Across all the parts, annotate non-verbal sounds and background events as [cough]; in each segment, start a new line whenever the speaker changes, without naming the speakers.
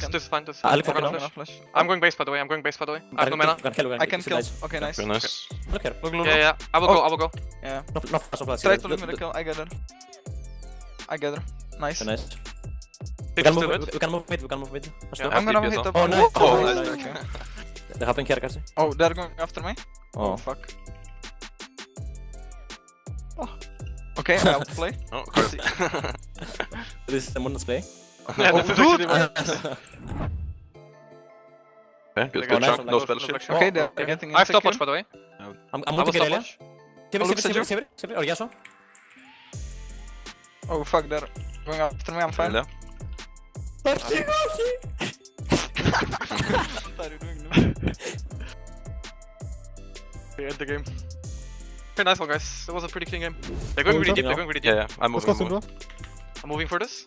this, this is fine, this is fine.
I'll
I'm, gonna flash. I'm going base by the way, I'm going base by the way. I have no mana.
I can kill. Okay, nice.
Okay.
Look here.
Look, look,
yeah, yeah. I will go,
oh.
I will go.
Yeah.
No, no, no, no,
Try to
look
me the kill, I gather. I gather. Nice.
Nice. We can, move, we can move mid, we can move mid.
Yeah,
I'm gonna hit up.
Oh, nice.
Oh,
oh
nice.
Okay.
They're hopping here, Kasi.
Oh, they're going after me? Oh,
oh.
fuck. [laughs] Oh. Okay, I'll play. [laughs]
oh, cool. [laughs]
this is the Mundo's play.
Yeah,
oh, dude!
Okay, good, chunk, no spell shield.
Okay, they're getting
I have
top
watch, by the way.
I'm, I'm multi
Kirelia.
Saber,
Oh fuck, they're going after me, I'm fine.
Kirelia. Taxi, taxi!
What are you doing now?
We end the game. Okay, nice one, guys. It was a pretty clean game. They're going really deep, they're going really deep.
Yeah, I'm moving. I'm moving
for this.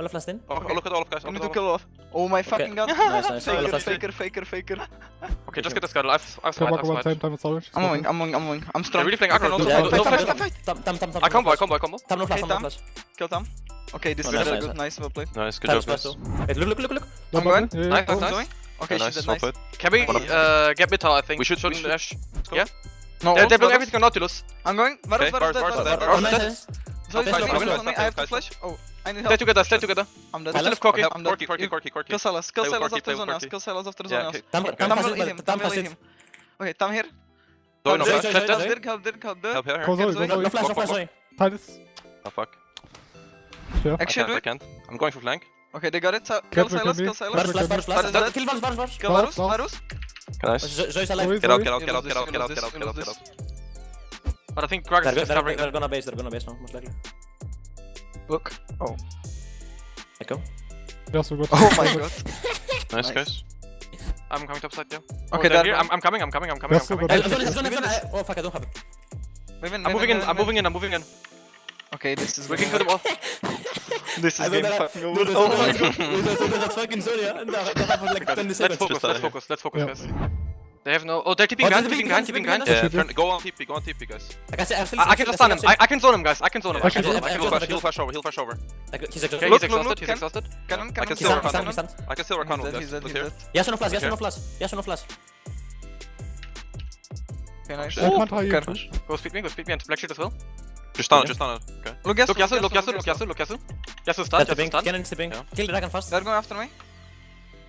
All
last in?
Oh, okay. look at all
of
guys.
I'm gonna
do
kill off. Oh my fucking god.
nice, nice.
Faker, faker, faker, faker.
Okay, just get this gun. I've, I've smite, I've smite.
Time, time
I'm going, I'm going, I'm going. I'm strong.
They're really playing aggro.
Yeah,
no
flash,
no flash.
Tam, tam, tam, tam.
I combo, I combo, I combo.
Tam, no flash, tam, no flash.
Kill Tam. Okay, this
oh,
is a
nice,
good, nice, well played.
Nice, good job, guys.
Look, look, look, look.
I'm
going.
Nice, nice, nice.
Okay,
nice, well played.
Can we uh, get mid I think?
We should, should, should.
Yeah?
No,
they're blowing everything on Nautilus.
I'm going. Varus, Varus,
Varus, Varus.
Zoe,
Zoe,
Zoe,
Zoe,
I have to flash. Oh, I need help.
Stay together, stay together.
I'm dead.
I still have Corki.
I'm dead.
Corki,
Corki,
Corki, Corki.
Kill Sylas, kill
Sylas
after
Zhonya's,
kill Sylas after
Zhonya's.
Tam
will eat him, Tam will eat him. Okay, Tam here.
Zoe, no flash.
Help Dirk, help Dirk, help Dirk.
Help
her.
Help!
Zoe, go
Zoe. No flash, no flash, Zoe.
Titus.
Oh fuck. Sure.
Actually,
I
can't,
I can't. I'm going for flank.
Okay, they got it. So kill
Sylas,
kill Sylas.
Varus, Varus,
Varus, Varus.
Kill Varus, Varus, Varus.
Kill
Varus,
Varus.
Nice. Get out, get out, get out, get out, get out, get out, get out.
But I think Gragas
they're,
is
they're,
covering.
They're,
they're
gonna base. They're gonna base now, most likely.
Look. Oh.
Echo.
They also got.
Oh my [laughs] god.
nice,
nice
guys.
I'm coming top side, yeah.
Okay,
oh, here. I'm, I'm, coming. I'm coming. I'm coming. I'm coming.
I, I, oh fuck! I don't have it.
Move in,
I'm moving in, in, in. I'm moving in. I'm moving in.
Okay, this is
We working for the wall.
this is
getting
fucking over. Oh my god,
that's fucking
focus. Let's focus, let's focus, guys. They have no. Oh, they're tipping
oh,
behind,
tipping
behind,
tipping
behind.
Yeah, go on TP, go on TP, guys.
I can, I,
stun him. I, can zone him, guys. I can zone him. I can zone him.
He'll flash, over. He'll flash over.
He's exhausted.
He's exhausted.
I can still
work on him.
I can still
work
him.
He's dead. Yes
or no flash? Yes or no flash? Yes or no flash?
Can
I?
Oh.
Go speed me. Go speed me and black shit as well.
Just stun, just stun it. Okay.
Look Yasu,
look Yasu, look Yasu, look Yasu, Yasu. Yasu stun, Yasu stun.
Cannon
tipping.
Kill the dragon first.
They're going after me.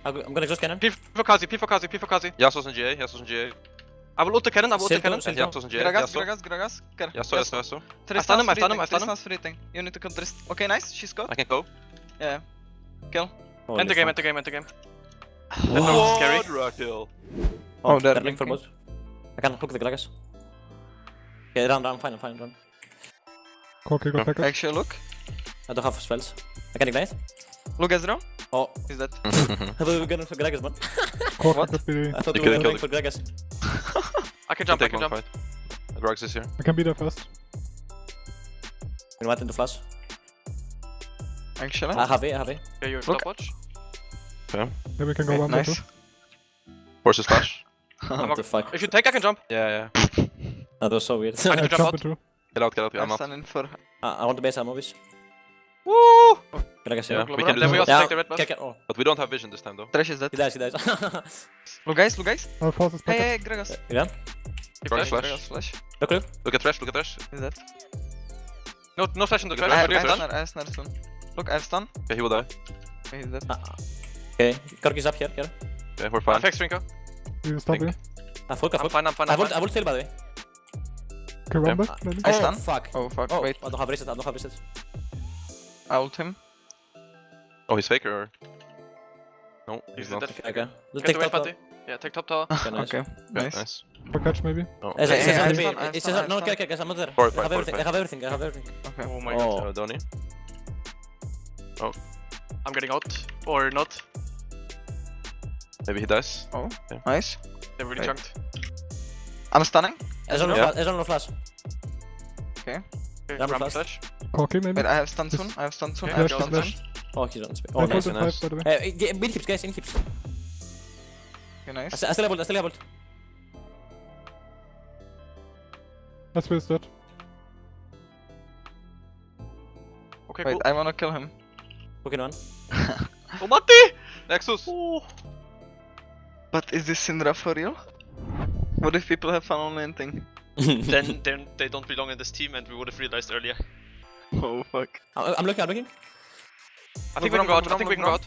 I'm gonna just cannon.
P for Kazi, P for Kazi, P for Kazi.
Yasuo's in GA, Yasuo's in GA.
I will ult the cannon, I will ult the cannon.
And Yasuo's in GA.
Gragas, Gragas, Gragas.
Yasuo, Yasuo, Yasuo.
I
stun him, I stun him, I stun him.
Freezing. You need to kill Tristan. Okay, nice, she's got.
I can go.
Yeah. Kill.
Oh,
end the game, end the game, end the game.
Whoa,
scary.
Raquel.
Oh, oh
they're link for both. I can hook the Gragas. Okay, run, run, fine, fine, run.
Okay, go back up.
Actually, look.
I don't have spells. I can ignite.
Look, Ezreal.
Oh,
he's dead. [laughs]
I thought we were going for Gragas, man. [laughs]
what?
I thought
you
we were going for Gragas. [laughs]
I can jump, I can jump.
Fight. Gragas is here.
I can be there first.
You might in the flash.
Actually?
I have it, I have it.
Yeah, you're
Look.
stopwatch. Okay.
Then we can go
okay,
one
nice.
Two.
Horses flash.
what the fuck?
If you take, I can jump.
Yeah, yeah.
that was so weird.
I can jump,
jump
out.
Get out, get out, I'm
up.
I, I want the base ammo, bitch.
Woo!
Can
I
guess?
Yeah, we can
then we also take the red buff.
Oh.
But we don't have vision this time though.
Trash is dead.
He dies, he dies.
look guys, look guys.
I'll
Hey, hey, Gragas.
Yeah.
Gragas, flash.
Flash.
Look, look.
Look at trash, look at trash.
He's dead.
No, no flash
into
trash.
I, I,
I
have stun, I have stun. Look, I have stun.
Okay, he will die.
Okay, he's dead.
Uh, okay, Corki's up here, here.
Okay, we're fine.
Thanks, Rinko.
You stop here.
Ah, ah,
I'm
full, I'm
fine, I'm fine.
I will, I will still, by the way.
Okay, run.
I stun.
Oh, fuck.
Oh, fuck,
oh,
wait.
I don't have reset. I don't have reset.
I ult him.
Oh, he's faker? No,
he's,
he's not.
Okay, Let's take top
tower. Yeah, take top tower.
Okay, nice.
Okay, nice.
nice.
For catch maybe?
No.
It's, it's,
no, okay, okay, guys, I'm not there.
Forward
I have everything, I have everything, I have everything.
Okay.
Oh my
oh.
god.
Uh, Oh.
I'm getting out. Or not.
Maybe he dies.
Oh,
yeah.
nice.
They're really
Wait.
chunked.
I'm stunning.
It's on
yeah.
It's no, flash.
Okay.
okay. Ramp
flash.
Okay, maybe.
Wait, I have stun soon. I have stun soon.
Okay.
I
have
stun soon.
Oh, he's on speed.
I
Oh, nice.
nice.
five by the way.
Uh, get- mid keeps, guys, in keeps.
Okay, nice.
I still I still have ult, I still have ult.
That's where dead.
Okay,
Wait,
cool.
I wanna kill him.
Hook in one. [laughs] [laughs]
Oh, Matti!
Nexus!
But is this Syndra for real? What if people have fun on landing? [laughs]
then then they don't belong in this team, and we would have realized earlier.
Oh fuck.
I'm I'm looking, I'm looking.
I think we can go out. I think we can go out.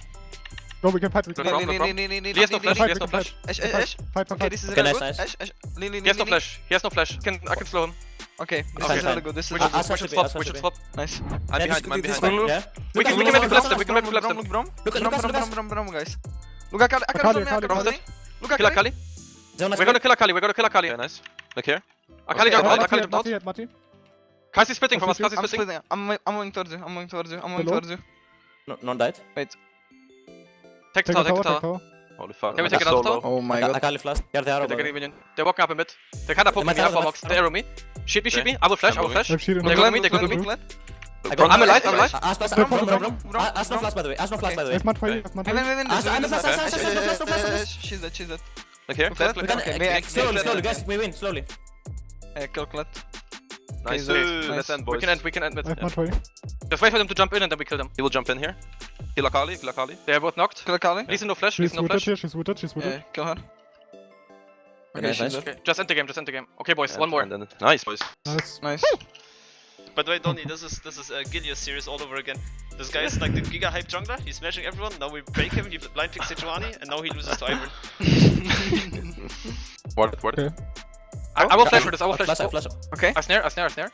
No, we can fight. We can
Look,
fight.
look,
Lean,
look.
lean, lean, lean, lean,
He has no flash. He has no flash.
Ash,
Fight,
Ash,
fight,
Ash.
Fight, fight,
Okay, this is
Okay, nice,
good.
nice.
Ash, Ash. Lean, lean,
He has no
lean, lean.
flash. He has no flash. Can I can slow him.
Okay, this
Fine,
is
fine.
good. This is
We
Ah,
should,
ah,
we
swap
should
to be,
swap.
ah, swap
We
to
should
be.
swap.
nice.
I'm
Yeah,
behind,
this-
I'm
this-
behind.
this- Yeah.
We can, we
Lucas,
can maybe
Lucas,
collapse them. We can maybe
Lucas,
collapse them.
Braum, Braum,
Look at
Braum,
Lucas,
Braum,
Lucas.
Braum, Braum, Braum, guys. Look Akali, Akali,
Akali.
Akali. Look at
Kill
Akali.
Akali.
Zone is
We're gonna kill Akali. We're gonna kill Akali.
Okay, nice. Look here.
Akali jumped out.
Mati
Akali
yet,
jumped out.
Mati yet, Mati.
Kai's spitting from us. Kai's
I'm
spitting.
splitting. I'm, I'm moving towards you. I'm moving towards you. I'm moving
Hello?
towards you.
No, non died.
Take the
Take the
tower. Take
tower,
the
take
tower.
tower.
Holy fuck.
Can we
that's
take another
so
tower?
low.
Oh my
I
god.
Akali flash. They are the arrow.
They're
by the
getting
way.
minion. They're walking up a bit. They're kinda poking
might
me
have
up
the
box.
back-
They arrow me. Shoot me, shoot
Okay.
me. I will flash. I will
I'm
flash.
I have shield in
They're
the
going
back.
me, they're going me.
Look, look,
I got-
I'm alive, I'm
I-
alive.
I- Ash flash, Braum.
Braum,
Ah, Ash no
Braum.
flash by the way. Ash no flash by the
I
way.
have Mat for you, I have Mat
Wait,
for
wait,
you.
wait, wait.
Ah,
this is
I'm
really
fast,
bad.
fast, fast,
Ash,
fast,
Ash,
fast, fast,
Ash,
fast,
Ash,
fast.
She's dead, she's dead.
Look here.
Okay,
We can
okay, may I
slowly,
kill
slowly,
that?
guys. We win slowly.
Kill Clet.
Nice.
Okay,
Let's
nice.
end,
We can end. We can end
I
mid.
have Mat.
Just wait for them to jump in and then we kill them.
He will jump in here. Kill Akali, kill Akali.
They are both knocked.
Kill Akali.
Lisa no flash.
She's
Lisa no flash.
here, she's wounded, she's
Yeah,
wounded.
kill her.
Okay,
Okay, she's
nice.
Okay, just end the game. Just end the game. Okay, boys.
And-
One more.
and then- Nice, boys.
Nice.
Nice.
By the way, Donny, this is this is a Gilius series all over again. This guy is like the Giga hype jungler. He's smashing everyone. Now we break him. He blind picks Sejuani, and now he loses to Ivern. [laughs] [laughs]
what? What?
Okay.
I, I will oh, flash for this. I will
Flash,
flash.
flash.
Oh, okay.
I snare. I snare. I snare.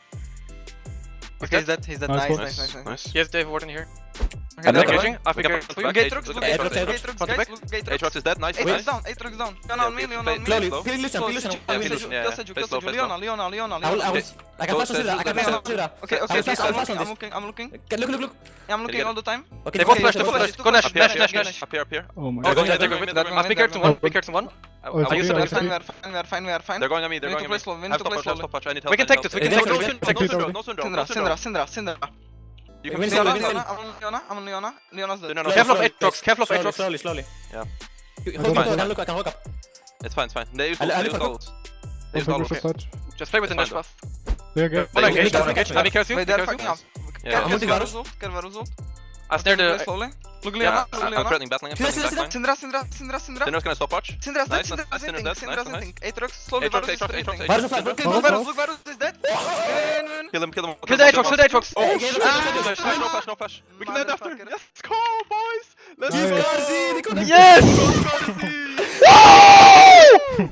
Okay, he's dead. He's dead.
Nice
Nice, nice, nice, nice.
Nice.
Yes, Dave Warden here.
Okay,
I'm
dead.
Engaging. I
We
think
got
I-
back.
Look, Aatrox, look,
Look
at
Aatrox,
Aatrox,
look,
Aatrox.
Aatrox,
Front to
guys,
back.
Aatrox.
Aatrox is dead. Nice.
Aatrox
nice.
down, Aatrox down. Leon
Yeah,
on me,
okay,
Leon
play-
on me.
play
Slowly.
slow.
Kill Lucian, kill Lucian.
Kill
I will
Play
Lucian.
slow.
Seju,
Yeah,
kill
yeah.
Seju,
Play
kill
slow,
Seju.
play
Leona,
slow.
Leona, Leona,
I
Leona.
will, I will,
Leona.
I can
Go
flash on
set-
Syndra, I can
go
flash on
set-
Syndra.
Okay,
I
okay,
will
okay.
flash, I will
I'm
flash on
looking, I'm
this.
looking, I'm looking.
Okay, Look, look, look.
I'm looking
get
all
it.
the time.
Okay,
They
they
both
flash,
flash. They
they
both
flash.
flash. Go Nash. Nash. Nash. Nash.
up here, up here.
Oh my
oh,
god.
going.
they're
They're
going
going.
mid, they're going mid.
big carry to one. Big carry one.
Oh, it's okay,
it.
it's
We are fine, we are fine, we are fine, we are fine.
They're going on me, they're going
to
on
play
me.
slow, we need to play slow.
have stop watch. I need help.
We can take this. We can take this.
No,
Take
Syndra,
it
no Syndra,
Syndra, Syndra.
You can
slowly,
stay
win
back.
slowly.
I'm on Leona, I'm on Leona. Leona's dead.
Careful of Aatrox. Careful of
slowly,
Aatrox.
Slowly, slowly.
Yeah.
Hold
don't
I can look, I can hook up.
It's fine, it's fine. They use
I- I
ult, they use
for
ult. They use
Okay, we
ult.
should fight.
Just play with the
It's
Nash
fine,
buff.
They are
One
They
engage.
use
One
ult.
engage. Ami cares you.
Wait,
Ami
they're
you.
fucking up.
Yeah.
Care
I'm ulting
Varus
Varus.
ult, Care Varus ult.
I snare
Play
the.
slowly. Look
Yeah,
Leona,
I-
look
I'm
Leona.
threatening battling, I'm
Syndra,
threatening
Syndra,
battling.
Syndra, Syndra, Syndra, Syndra.
Syndra's gonna stop watch.
Syndra's dead,
Nice,
Syndra's
nice,
hitting,
Syndra's dead,
Syndra's
nice,
hitting. Aatrox, slowly
Aatrox,
Varus is
Aatrox,
hitting.
Aatrox,
Varus flash,
Look,
Varus
look,
flash.
Varus, look, Varus is dead. Win, win.
Kill him, kill him.
Kill the Aatrox. Kill the Aatrox.
Oh, okay, look, look, look,
no
look.
flash, no flash, no flash. We can end after.
Motherfucker.
Let's go, boys. Let's
Nice.
go.
Scarzi, they got it.
Yes!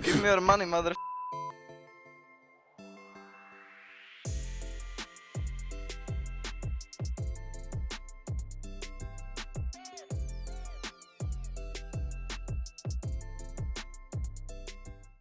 Give me your money, mother.